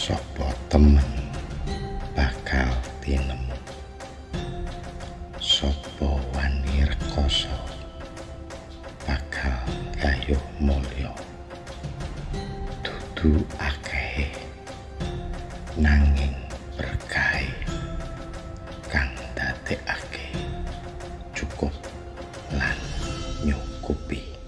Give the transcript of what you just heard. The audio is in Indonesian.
Sopo temen bakal tinemu sopo wanir koso bakal gayuh mulio? Dudu akehe nanging berkai kang dadekake cukup lan nyukupi.